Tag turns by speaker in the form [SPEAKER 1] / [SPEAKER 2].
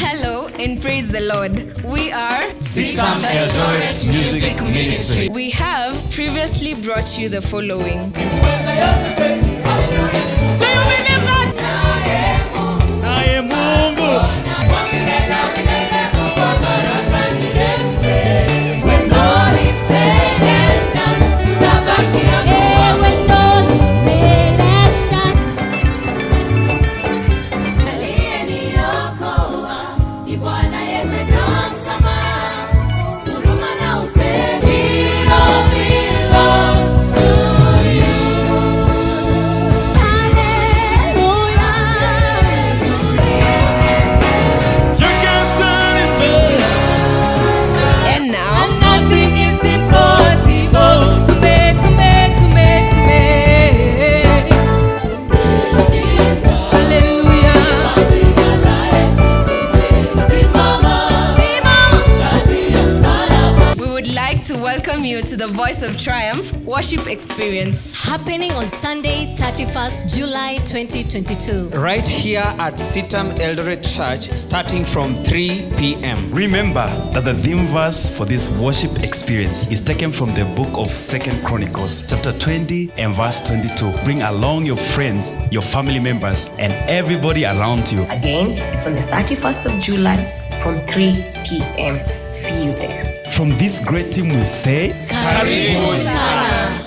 [SPEAKER 1] Hello and praise the Lord. We are
[SPEAKER 2] CITAM Eldoret Music Ministry.
[SPEAKER 1] We have previously brought you the following. To welcome you to the Voice of Triumph worship experience.
[SPEAKER 3] happening on Sunday, 31st July 2022.
[SPEAKER 4] right here at CITAM Eldoret Church starting from 3 p.m.
[SPEAKER 5] Remember that the theme verse for this worship experience is taken from the book of Second Chronicles, chapter 20 and verse 22. Bring along your friends, your family members, and everybody around you.
[SPEAKER 6] Again, it's on the 31st of July from 3 p.m. See you there.
[SPEAKER 5] From this great team, we say,
[SPEAKER 1] Karibu sana.